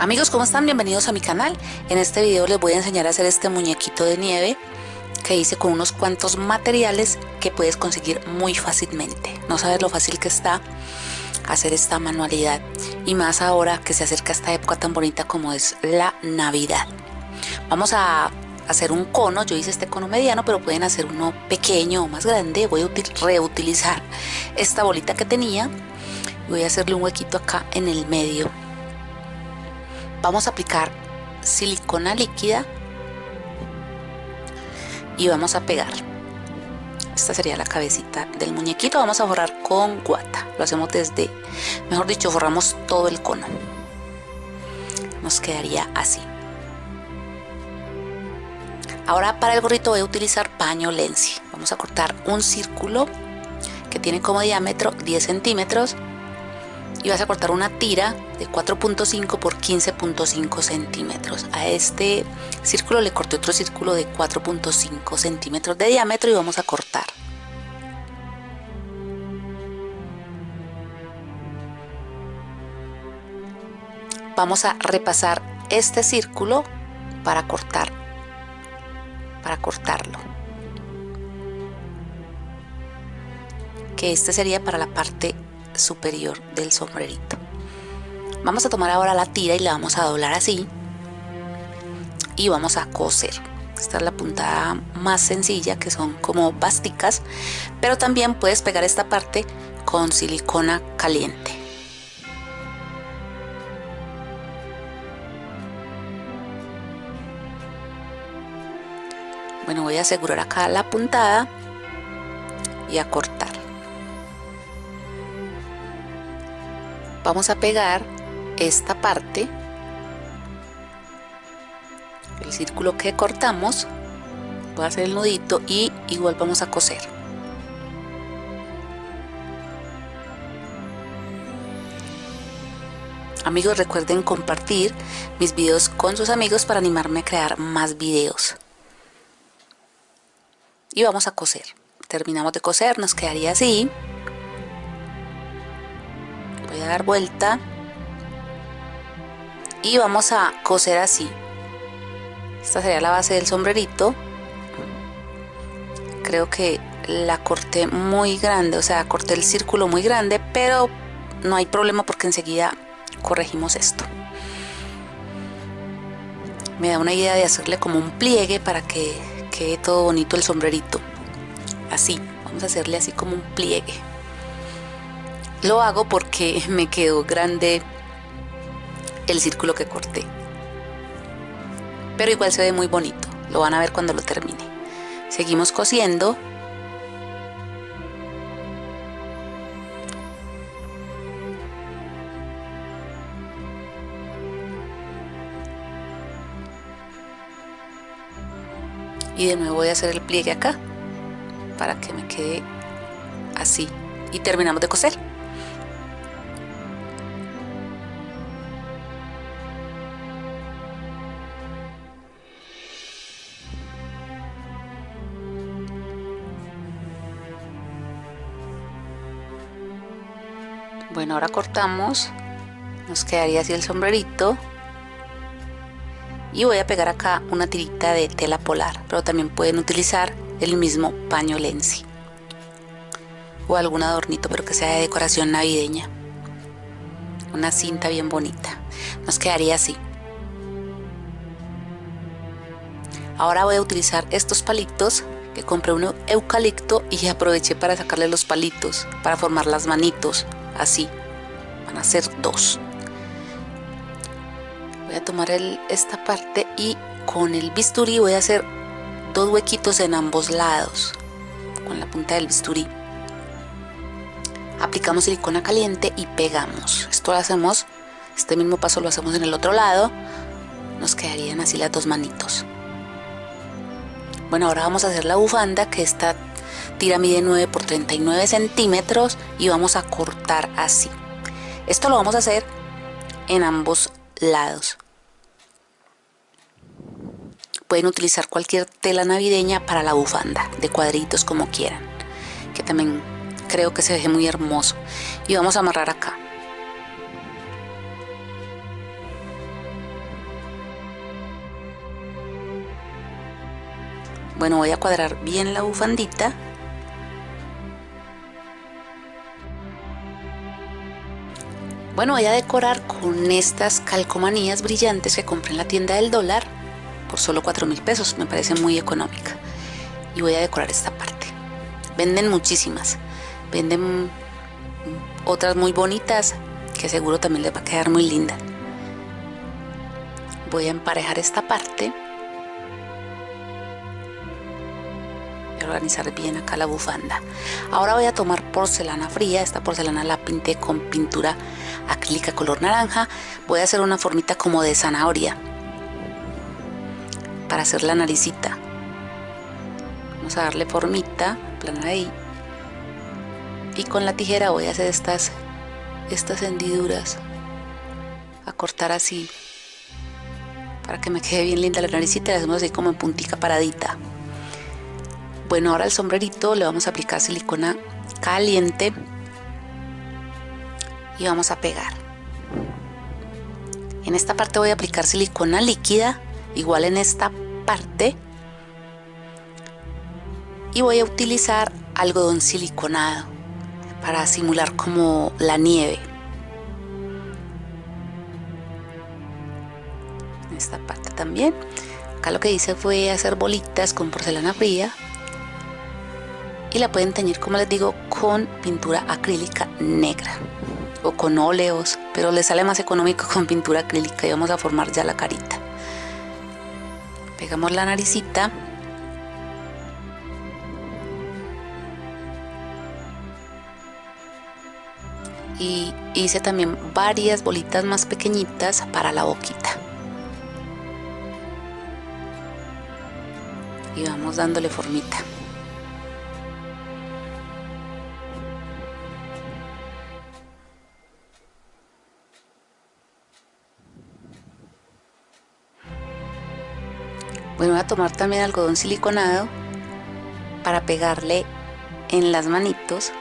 Amigos, ¿cómo están? Bienvenidos a mi canal. En este video les voy a enseñar a hacer este muñequito de nieve que hice con unos cuantos materiales que puedes conseguir muy fácilmente. No sabes lo fácil que está hacer esta manualidad y más ahora que se acerca esta época tan bonita como es la Navidad. Vamos a hacer un cono, yo hice este cono mediano, pero pueden hacer uno pequeño o más grande. Voy a reutilizar esta bolita que tenía voy a hacerle un huequito acá en el medio vamos a aplicar silicona líquida y vamos a pegar. Esta sería la cabecita del muñequito. Vamos a forrar con guata. Lo hacemos desde mejor dicho forramos todo el cono. Nos quedaría así. Ahora para el gorrito voy a utilizar paño lenzi. Vamos a cortar un círculo que tiene como diámetro 10 centímetros y vas a cortar una tira de 4.5 por 15.5 centímetros. A este círculo le corté otro círculo de 4.5 centímetros de diámetro y vamos a cortar. Vamos a repasar este círculo para cortar para cortarlo. Que este sería para la parte superior del sombrerito. Vamos a tomar ahora la tira y la vamos a doblar así. Y vamos a coser. Esta es la puntada más sencilla que son como básicas pero también puedes pegar esta parte con silicona caliente. Bueno voy a asegurar acá la puntada y a cortar vamos a pegar esta parte el círculo que cortamos voy a hacer el nudito y igual vamos a coser. Amigos recuerden compartir mis videos con sus amigos para animarme a crear más videos. Y vamos a coser. Terminamos de coser nos quedaría así voy a dar vuelta y vamos a coser así. Esta sería la base del sombrerito. Creo que la corté muy grande o sea corté el círculo muy grande pero no hay problema porque enseguida corregimos esto. Me da una idea de hacerle como un pliegue para que quede todo bonito el sombrerito. Así vamos a hacerle así como un pliegue lo hago porque me quedó grande el círculo que corté. Pero igual se ve muy bonito. Lo van a ver cuando lo termine. Seguimos cosiendo. Y de nuevo voy a hacer el pliegue acá para que me quede así. Y terminamos de coser. Bueno ahora cortamos. Nos quedaría así el sombrerito. Y voy a pegar acá una tirita de tela polar pero también pueden utilizar el mismo paño lenzi. O algún adornito pero que sea de decoración navideña. Una cinta bien bonita. Nos quedaría así. Ahora voy a utilizar estos palitos que compré un eucalipto y aproveché para sacarle los palitos para formar las manitos así. Van a ser dos. Voy a tomar esta parte y con el bisturí voy a hacer dos huequitos en ambos lados. Con la punta del bisturí. Aplicamos silicona caliente y pegamos. Esto lo hacemos este mismo paso lo hacemos en el otro lado. Nos quedarían así las dos manitos. Bueno ahora vamos a hacer la bufanda que está tira mide 9 por 39 centímetros y vamos a cortar así. Esto lo vamos a hacer en ambos lados. Pueden utilizar cualquier tela navideña para la bufanda de cuadritos como quieran que también creo que se ve muy hermoso. Y vamos a amarrar acá. Bueno voy a cuadrar bien la bufandita. Bueno, voy a decorar con estas calcomanías brillantes que compré en la tienda del dólar por solo 4 mil pesos. Me parece muy económica. Y voy a decorar esta parte. Venden muchísimas. Venden otras muy bonitas que seguro también les va a quedar muy linda. Voy a emparejar esta parte. Organizar bien acá la bufanda. Ahora voy a tomar porcelana fría. Esta porcelana la pinté con pintura acrílica color naranja. Voy a hacer una formita como de zanahoria para hacer la naricita. Vamos a darle formita, planar ahí. Y con la tijera voy a hacer estas, estas hendiduras. A cortar así. Para que me quede bien linda la naricita. La hacemos así como en puntica paradita. Bueno, ahora el sombrerito le vamos a aplicar silicona caliente y vamos a pegar. En esta parte voy a aplicar silicona líquida, igual en esta parte. Y voy a utilizar algodón siliconado para simular como la nieve. En esta parte también. Acá lo que hice fue hacer bolitas con porcelana fría y la pueden teñir como les digo con pintura acrílica negra o con óleos, pero le sale más económico con pintura acrílica y vamos a formar ya la carita. Pegamos la naricita. Y hice también varias bolitas más pequeñitas para la boquita. Y vamos dándole formita. Bueno, voy a tomar también algodón siliconado para pegarle en las manitos.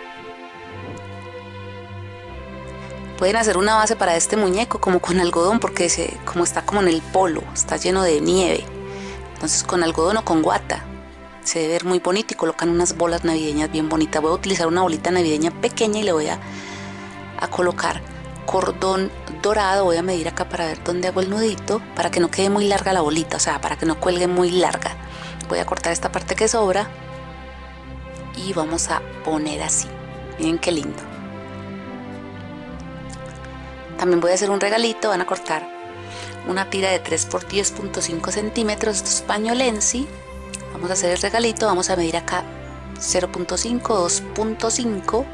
Pueden hacer una base para este muñeco como con algodón porque se, como está como en el polo, está lleno de nieve. Entonces con algodón o con guata se debe ver muy bonito y colocan unas bolas navideñas bien bonitas. Voy a utilizar una bolita navideña pequeña y le voy a, a colocar cordón dorado voy a medir acá para ver dónde hago el nudito para que no quede muy larga la bolita o sea para que no cuelgue muy larga. Voy a cortar esta parte que sobra y vamos a poner así. Miren qué lindo. También voy a hacer un regalito van a cortar una tira de 3 por 10.5 centímetros esto es paño Lenzi vamos a hacer el regalito vamos a medir acá 0.5 2.5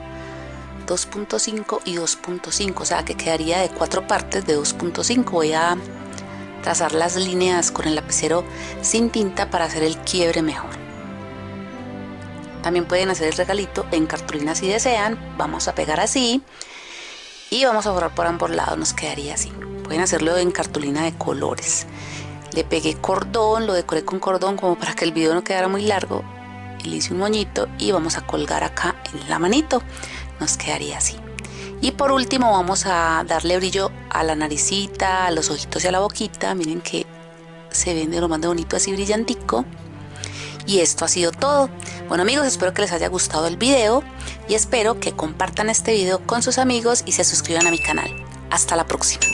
2.5 y 2.5 o sea que quedaría de cuatro partes de 2.5 voy a trazar las líneas con el lapicero sin tinta para hacer el quiebre mejor. También pueden hacer el regalito en cartulina si desean. Vamos a pegar así y vamos a borrar por ambos lados nos quedaría así. Pueden hacerlo en cartulina de colores. Le pegué cordón lo decoré con cordón como para que el video no quedara muy largo. Le hice un moñito y vamos a colgar acá en la manito nos quedaría así. Y por último vamos a darle brillo a la naricita, a los ojitos y a la boquita. Miren que se ven de lo más bonito así brillantico. Y esto ha sido todo. Bueno amigos espero que les haya gustado el video y espero que compartan este video con sus amigos y se suscriban a mi canal. Hasta la próxima